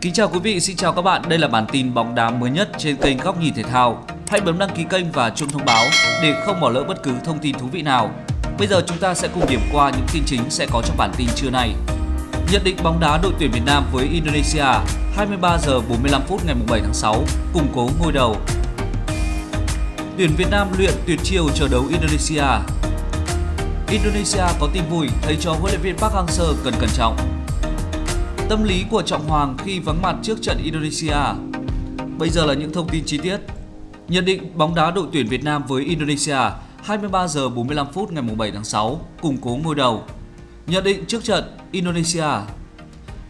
Kính chào quý vị, xin chào các bạn. Đây là bản tin bóng đá mới nhất trên kênh Góc nhìn thể thao. Hãy bấm đăng ký kênh và chuông thông báo để không bỏ lỡ bất cứ thông tin thú vị nào. Bây giờ chúng ta sẽ cùng điểm qua những tin chính sẽ có trong bản tin trưa nay. Nhận định bóng đá đội tuyển Việt Nam với Indonesia 23 giờ 45 phút ngày 7 tháng 6, củng cố ngôi đầu. Tuyển Việt Nam luyện tuyệt chiêu chờ đấu Indonesia. Indonesia có tin vui thầy trò huấn luyện viên Park Hang-seo cần cẩn trọng. Tâm lý của Trọng Hoàng khi vắng mặt trước trận Indonesia. Bây giờ là những thông tin chi tiết. Nhận định bóng đá đội tuyển Việt Nam với Indonesia 23 giờ 45 phút ngày 7 tháng 6, củng cố ngôi đầu. Nhận định trước trận Indonesia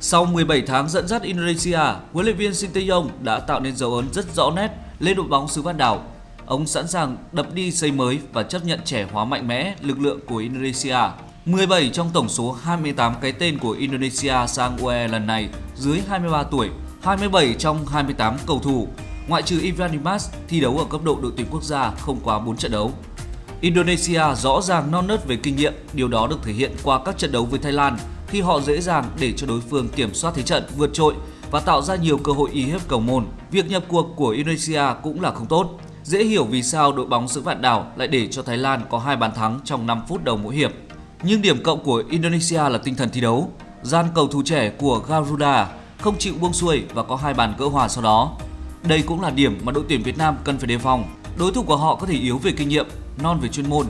Sau 17 tháng dẫn dắt Indonesia, huấn luyện viên Sinteyong đã tạo nên dấu ấn rất rõ nét lên đội bóng xứ Vạn Đảo. Ông sẵn sàng đập đi xây mới và chấp nhận trẻ hóa mạnh mẽ lực lượng của Indonesia. 17 trong tổng số 28 cái tên của Indonesia sang UE lần này dưới 23 tuổi, 27 trong 28 cầu thủ, ngoại trừ Ivan Dimas thi đấu ở cấp độ đội tuyển quốc gia không quá 4 trận đấu. Indonesia rõ ràng non nớt về kinh nghiệm, điều đó được thể hiện qua các trận đấu với Thái Lan khi họ dễ dàng để cho đối phương kiểm soát thế trận vượt trội và tạo ra nhiều cơ hội y hiếp cầu môn. Việc nhập cuộc của Indonesia cũng là không tốt. Dễ hiểu vì sao đội bóng xứ vạn đảo lại để cho Thái Lan có hai bàn thắng trong 5 phút đầu mỗi hiệp. Nhưng điểm cộng của Indonesia là tinh thần thi đấu. Gian cầu thủ trẻ của Garuda không chịu buông xuôi và có hai bàn gỡ hòa sau đó. Đây cũng là điểm mà đội tuyển Việt Nam cần phải đề phòng. Đối thủ của họ có thể yếu về kinh nghiệm, non về chuyên môn,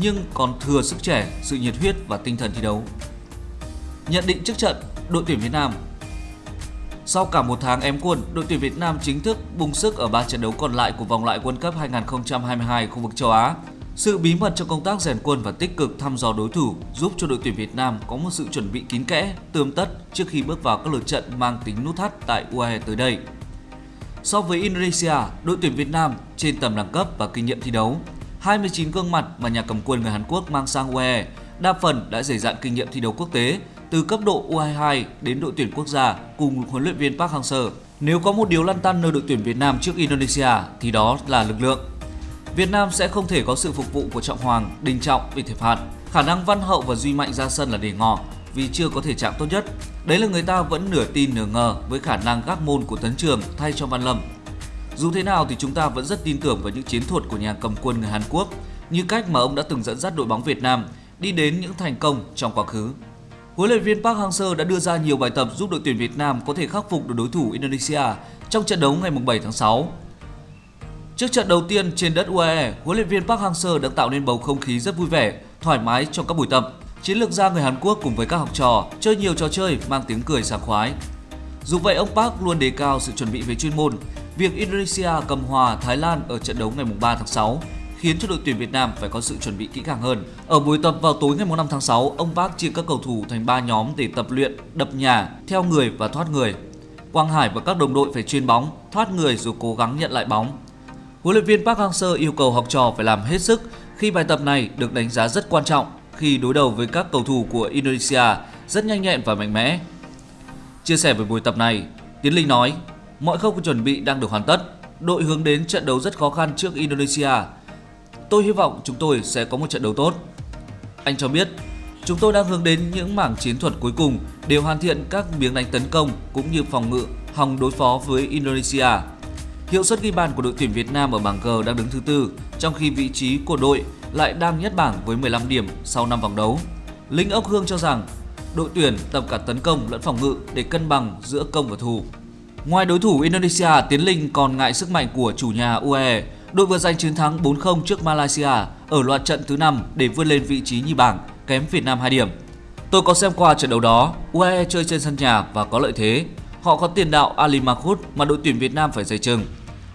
nhưng còn thừa sức trẻ, sự nhiệt huyết và tinh thần thi đấu. Nhận định trước trận, đội tuyển Việt Nam sau cả một tháng ém quân, đội tuyển Việt Nam chính thức bung sức ở ba trận đấu còn lại của vòng loại World Cup 2022 khu vực châu Á. Sự bí mật trong công tác rèn quân và tích cực thăm dò đối thủ giúp cho đội tuyển Việt Nam có một sự chuẩn bị kín kẽ, tươm tất trước khi bước vào các lượt trận mang tính nút thắt tại UAE tới đây. So với Indonesia, đội tuyển Việt Nam trên tầm đẳng cấp và kinh nghiệm thi đấu, 29 gương mặt mà nhà cầm quân người Hàn Quốc mang sang UAE đa phần đã dày dạn kinh nghiệm thi đấu quốc tế từ cấp độ U22 đến đội tuyển quốc gia cùng huấn luyện viên Park Hang-seo. Nếu có một điều lăn tăn nơi đội tuyển Việt Nam trước Indonesia thì đó là lực lượng. Việt Nam sẽ không thể có sự phục vụ của Trọng Hoàng, Đình Trọng vì thiệp hạn. Khả năng Văn Hậu và Duy Mạnh ra sân là để ngỏ vì chưa có thể trạng tốt nhất. Đấy là người ta vẫn nửa tin nửa ngờ với khả năng gác môn của Tấn Trường thay cho Văn Lâm. Dù thế nào thì chúng ta vẫn rất tin tưởng vào những chiến thuật của nhà cầm quân người Hàn Quốc như cách mà ông đã từng dẫn dắt đội bóng Việt Nam đi đến những thành công trong quá khứ. Huấn luyện viên Park Hang-seo đã đưa ra nhiều bài tập giúp đội tuyển Việt Nam có thể khắc phục được đối thủ Indonesia trong trận đấu ngày 7 tháng 6. Trước trận đầu tiên trên đất UAE, huấn luyện viên Park Hang-seo đã tạo nên bầu không khí rất vui vẻ, thoải mái trong các buổi tập. Chiến lược gia người Hàn Quốc cùng với các học trò chơi nhiều trò chơi mang tiếng cười sảng khoái. Dù vậy, ông Park luôn đề cao sự chuẩn bị về chuyên môn. Việc Indonesia cầm hòa Thái Lan ở trận đấu ngày 3 tháng 6 khiến cho đội tuyển Việt Nam phải có sự chuẩn bị kỹ càng hơn. Ở buổi tập vào tối ngày 5 tháng 6, ông Park chia các cầu thủ thành 3 nhóm để tập luyện đập nhà, theo người và thoát người. Quang Hải và các đồng đội phải chuyên bóng, thoát người rồi cố gắng nhận lại bóng. Huấn luyện viên Park Hang-seo yêu cầu học trò phải làm hết sức khi bài tập này được đánh giá rất quan trọng khi đối đầu với các cầu thủ của Indonesia rất nhanh nhẹn và mạnh mẽ. Chia sẻ về buổi tập này, Tiến Linh nói, mọi khâu chuẩn bị đang được hoàn tất. Đội hướng đến trận đấu rất khó khăn trước Indonesia Tôi hy vọng chúng tôi sẽ có một trận đấu tốt. Anh cho biết, chúng tôi đang hướng đến những mảng chiến thuật cuối cùng để hoàn thiện các miếng đánh tấn công cũng như phòng ngự hòng đối phó với Indonesia. Hiệu suất ghi bàn của đội tuyển Việt Nam ở bảng G đang đứng thứ tư, trong khi vị trí của đội lại đang nhất bảng với 15 điểm sau 5 vòng đấu. Linh Ốc Hương cho rằng đội tuyển tập cả tấn công lẫn phòng ngự để cân bằng giữa công và thủ. Ngoài đối thủ Indonesia, Tiến Linh còn ngại sức mạnh của chủ nhà UAE đội vừa giành chiến thắng 4-0 trước Malaysia ở loạt trận thứ 5 để vươn lên vị trí nhì bảng, kém Việt Nam 2 điểm. Tôi có xem qua trận đấu đó, UAE chơi trên sân nhà và có lợi thế. Họ có tiền đạo Ali Mahmoud mà đội tuyển Việt Nam phải dày chừng.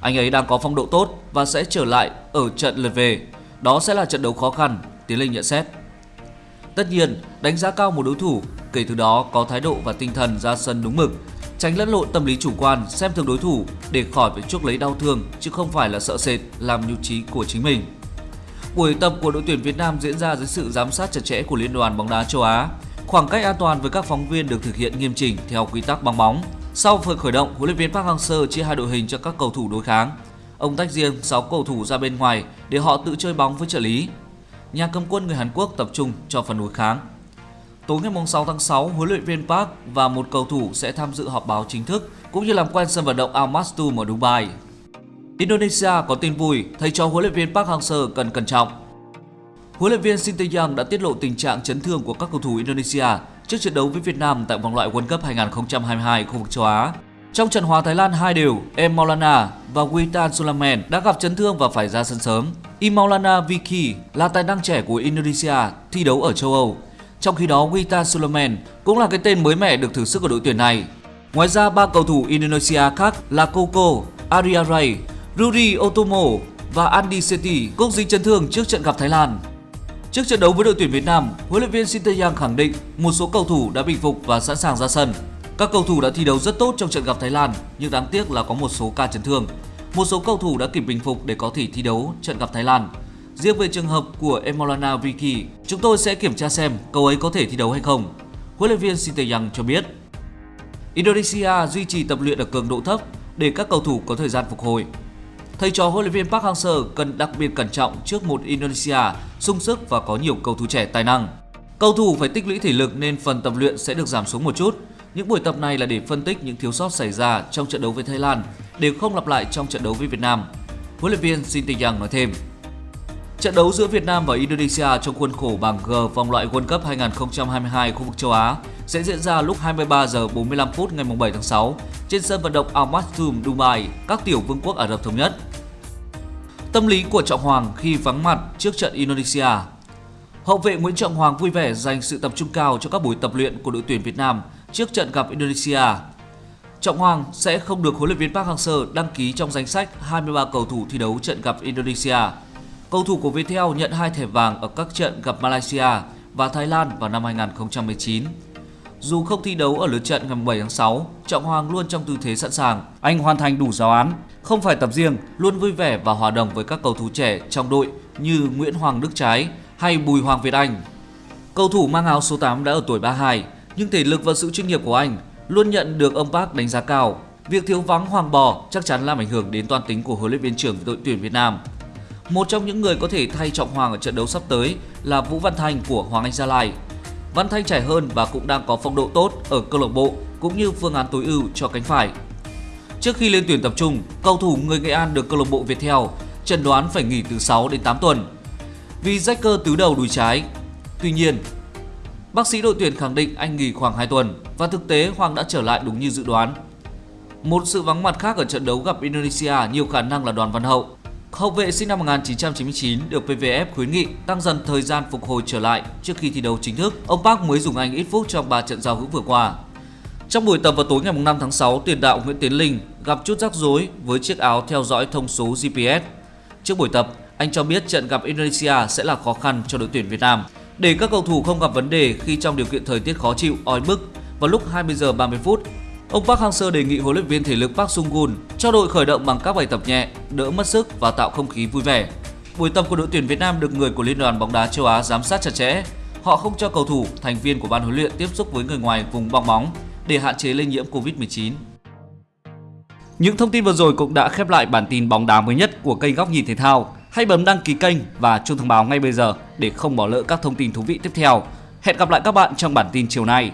Anh ấy đang có phong độ tốt và sẽ trở lại ở trận lượt về. Đó sẽ là trận đấu khó khăn, Tiến Linh nhận xét. Tất nhiên, đánh giá cao một đối thủ, kể từ đó có thái độ và tinh thần ra sân đúng mực tránh lẫn lộn tâm lý chủ quan xem thường đối thủ để khỏi phải chuốc lấy đau thương chứ không phải là sợ sệt làm nhục trí của chính mình. Buổi tập của đội tuyển Việt Nam diễn ra dưới sự giám sát chặt chẽ của Liên đoàn bóng đá châu Á. Khoảng cách an toàn với các phóng viên được thực hiện nghiêm chỉnh theo quy tắc bóng bóng. Sau phần khởi động, huấn luyện viên Park Hang-seo chia hai đội hình cho các cầu thủ đối kháng. Ông tách riêng 6 cầu thủ ra bên ngoài để họ tự chơi bóng với trợ lý. Nhà cầm quân người Hàn Quốc tập trung cho phần đối kháng. Tối ngày 6 tháng 6, huấn luyện viên Park và một cầu thủ sẽ tham dự họp báo chính thức cũng như làm quen sân vận động Al Maktoum ở Dubai. Indonesia có tin vui, thầy trò huấn luyện viên Park Hang-seo cần cẩn trọng. Huấn luyện viên Shin Tae-young đã tiết lộ tình trạng chấn thương của các cầu thủ Indonesia trước trận đấu với Việt Nam tại vòng loại World Cup 2022 khu vực châu Á. Trong trận hòa Thái Lan 2 đều, Em Maulana và Witan Sulamen đã gặp chấn thương và phải ra sân sớm. Imaulana Vicky là tài năng trẻ của Indonesia thi đấu ở châu Âu. Trong khi đó, Witan Sulamen cũng là cái tên mới mẻ được thử sức ở đội tuyển này. Ngoài ra, ba cầu thủ Indonesia khác là Koko, Ariaray, Ruri Otomo và Andy Seti cũng dính chấn thương trước trận gặp Thái Lan. Trước trận đấu với đội tuyển Việt Nam, huấn luyện viên Shin Yang khẳng định một số cầu thủ đã bình phục và sẵn sàng ra sân. Các cầu thủ đã thi đấu rất tốt trong trận gặp Thái Lan, nhưng đáng tiếc là có một số ca chấn thương. Một số cầu thủ đã kịp bình phục để có thể thi đấu trận gặp Thái Lan. Riêng về trường hợp của Emolana Vicky, chúng tôi sẽ kiểm tra xem cầu ấy có thể thi đấu hay không. Huấn luyện viên Shin Yang cho biết. Indonesia duy trì tập luyện ở cường độ thấp để các cầu thủ có thời gian phục hồi. Thầy trò huấn luyện viên Park Hang-seo cần đặc biệt cẩn trọng trước một Indonesia sung sức và có nhiều cầu thủ trẻ tài năng. Cầu thủ phải tích lũy thể lực nên phần tập luyện sẽ được giảm xuống một chút. Những buổi tập này là để phân tích những thiếu sót xảy ra trong trận đấu với Thái Lan để không lặp lại trong trận đấu với Việt Nam. Huấn luyện viên Shin Tae-yang nói thêm. Trận đấu giữa Việt Nam và Indonesia trong khuôn khổ bảng G vòng loại World Cup 2022 khu vực châu Á sẽ diễn ra lúc 23 giờ 45 phút ngày 7 tháng 6 trên sân vận động Al Maktoum, Dubai, các tiểu vương quốc Ả Rập thống nhất. Tâm lý của Trọng Hoàng khi vắng mặt trước trận Indonesia Hậu vệ Nguyễn Trọng Hoàng vui vẻ dành sự tập trung cao cho các buổi tập luyện của đội tuyển Việt Nam trước trận gặp Indonesia. Trọng Hoàng sẽ không được huấn luyện viên Park Hang-seo đăng ký trong danh sách 23 cầu thủ thi đấu trận gặp Indonesia. Cầu thủ của Viettel nhận hai thẻ vàng ở các trận gặp Malaysia và Thái Lan vào năm 2019. Dù không thi đấu ở lượt trận ngày 7 tháng 6, Trọng Hoàng luôn trong tư thế sẵn sàng. Anh hoàn thành đủ giáo án, không phải tập riêng, luôn vui vẻ và hòa đồng với các cầu thủ trẻ trong đội như Nguyễn Hoàng Đức Trái hay Bùi Hoàng Việt Anh. Cầu thủ mang áo số 8 đã ở tuổi 32, nhưng thể lực và sự chuyên nghiệp của anh luôn nhận được ông Park đánh giá cao. Việc thiếu vắng Hoàng Bò chắc chắn làm ảnh hưởng đến toàn tính của huấn luyện viên trưởng đội tuyển Việt Nam. Một trong những người có thể thay Trọng Hoàng ở trận đấu sắp tới là Vũ Văn Thanh của Hoàng Anh Gia Lai. Văn Thanh trẻ hơn và cũng đang có phong độ tốt ở câu lạc bộ cũng như phương án tối ưu cho cánh phải. Trước khi lên tuyển tập trung, cầu thủ người Nghệ An được câu lạc bộ Viettel chẩn đoán phải nghỉ từ 6 đến 8 tuần vì rách cơ tứ đầu đùi trái. Tuy nhiên, bác sĩ đội tuyển khẳng định anh nghỉ khoảng 2 tuần và thực tế Hoàng đã trở lại đúng như dự đoán. Một sự vắng mặt khác ở trận đấu gặp Indonesia nhiều khả năng là Đoàn Văn Hậu. Hậu vệ sinh năm 1999 được PVF khuyến nghị tăng dần thời gian phục hồi trở lại trước khi thi đấu chính thức. Ông Park mới dùng anh ít phút trong 3 trận giao hữu vừa qua. Trong buổi tập vào tối ngày 5 tháng 6, tiền đạo Nguyễn Tiến Linh gặp chút rắc rối với chiếc áo theo dõi thông số GPS. Trước buổi tập, anh cho biết trận gặp Indonesia sẽ là khó khăn cho đội tuyển Việt Nam để các cầu thủ không gặp vấn đề khi trong điều kiện thời tiết khó chịu, oi bức vào lúc 20 giờ 30 phút. Ông Park Hang-seo đề nghị huấn luyện viên thể lực Park Sung-gun cho đội khởi động bằng các bài tập nhẹ, đỡ mất sức và tạo không khí vui vẻ. Buổi tập của đội tuyển Việt Nam được người của Liên đoàn bóng đá châu Á giám sát chặt chẽ. Họ không cho cầu thủ, thành viên của ban huấn luyện tiếp xúc với người ngoài vùng bong bóng để hạn chế lây nhiễm Covid-19. Những thông tin vừa rồi cũng đã khép lại bản tin bóng đá mới nhất của kênh Góc Nhìn Thể Thao. Hãy bấm đăng ký kênh và chuông thông báo ngay bây giờ để không bỏ lỡ các thông tin thú vị tiếp theo. Hẹn gặp lại các bạn trong bản tin chiều nay.